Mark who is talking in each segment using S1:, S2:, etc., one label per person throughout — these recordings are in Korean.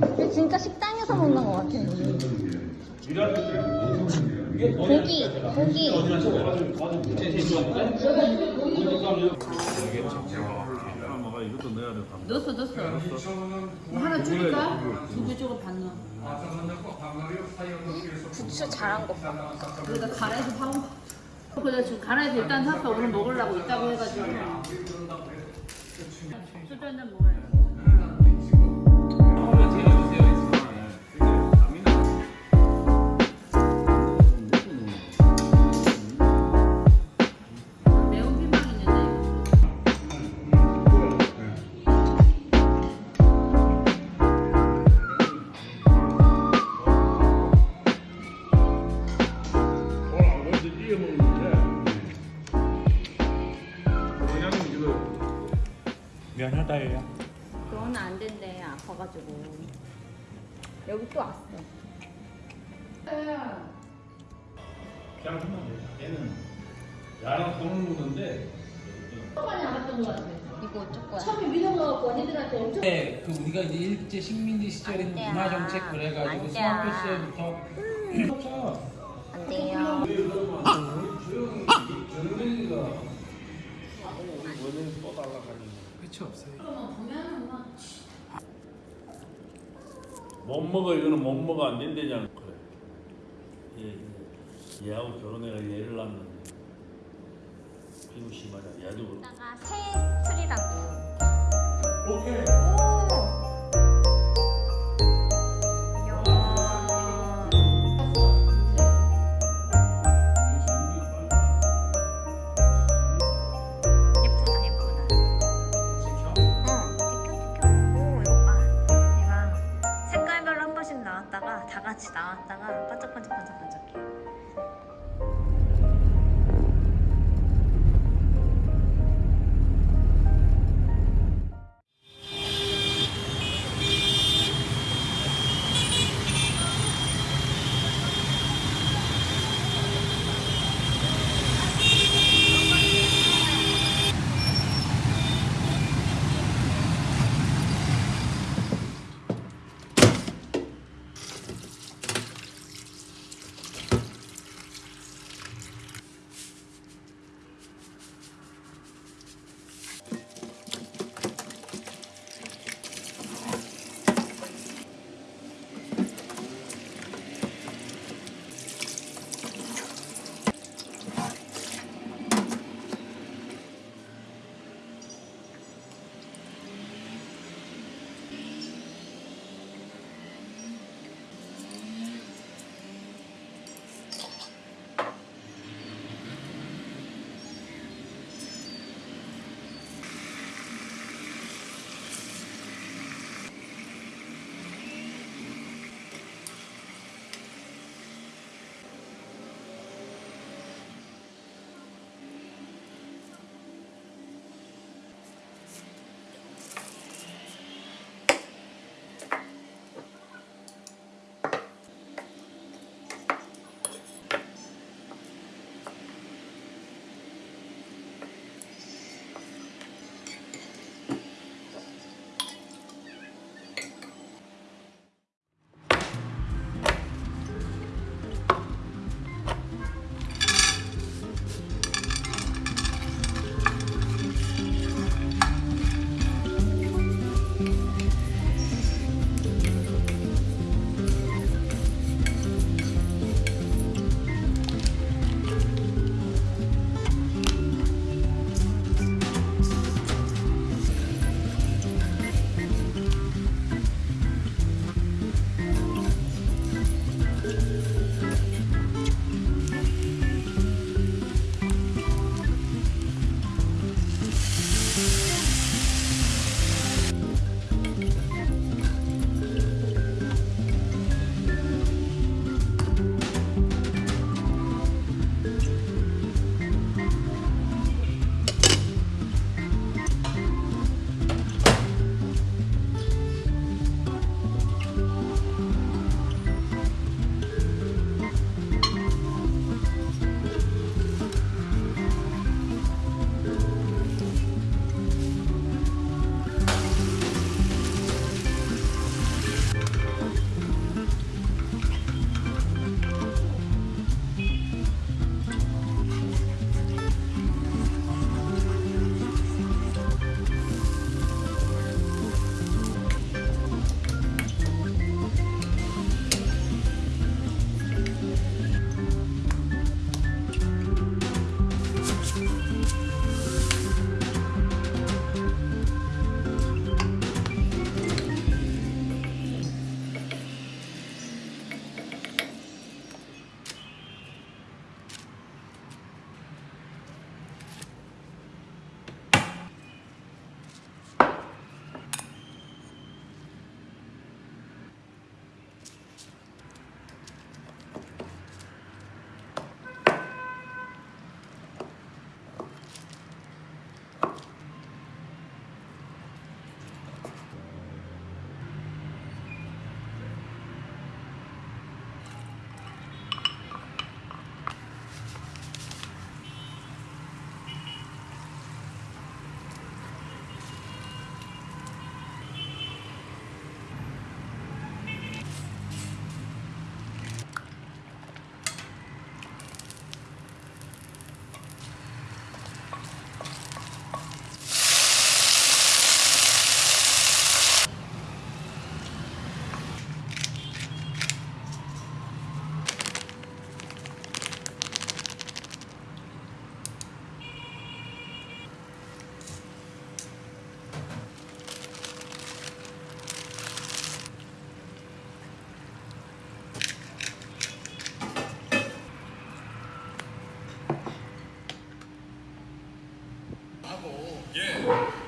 S1: 근데 진짜 식당에서 먹는 것 같아. 고기, 고기.
S2: 넣었어 넣었어 뭐 하나 줄일까? 두개 쪼고 반 넣어
S1: 부추 잘한 것 봐.
S2: 그러다 가라에서 파고 그래서 지금 가라에서 일단 샀어 오늘 먹으려고 있다고 해가지고. 소주 한잔 먹어야
S3: 하다예요.
S1: 그건 안 된대, 아파가지고. 여기 또 왔어.
S4: 그냥 하면 돼. 얘는 야랑 보는 거던데.
S2: 많이 알았던 것 같아
S1: 이거?
S2: 처음에 믿어 먹었고 언니들한테 엄청
S4: 네, 그 우리가 이제 일제 식민지 시절에
S1: 안 돼요.
S4: 문화 정책 그래가지고
S1: 안 돼요.
S4: 스마트 시절부터 그렇죠.
S1: 안 돼요.
S4: 그치 없어요.
S5: 못 먹어 이거는 못 먹어 안 된대잖아. 그래. 얘, 얘, 얘하고 결혼해가 얘를 낳는데. 비무씨 말이야 얘도 그렇고.
S1: 이따가 새 틀이라고.
S4: 오케이.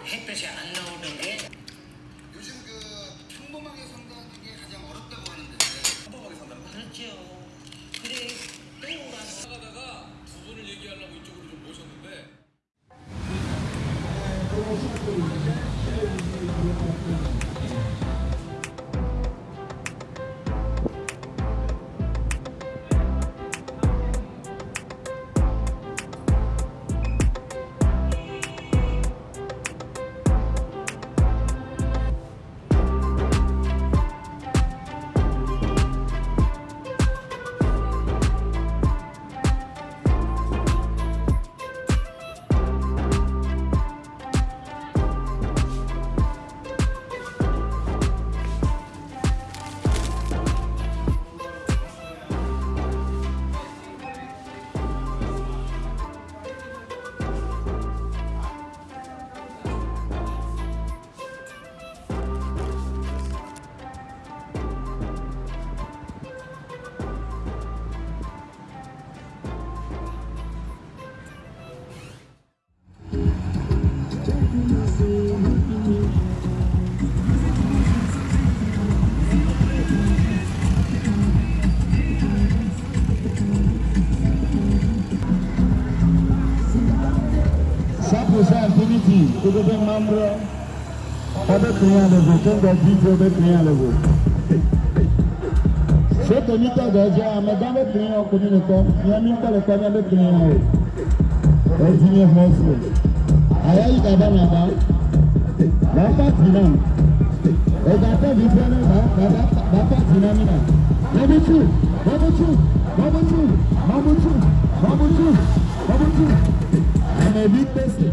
S6: 햇볕이 안 나오는
S7: percent activity ebebe mamrɛ ɔbɛtumi alebo kɛntɛ titi ɔbɛtumi alebo sɛtɛ nita dɔdze a mɛda bɛtumi ɔkumi ne kɔ nyami kɔle kɔ nyɛ bɛtumi awo ɛdi nye hɔ so ayayi daba naba bafa tina ɛgata bi fɛ ne ba baba bafa tina mina babutu babutu babutu babutu. Baboutou, Baboutou, on est vite testé.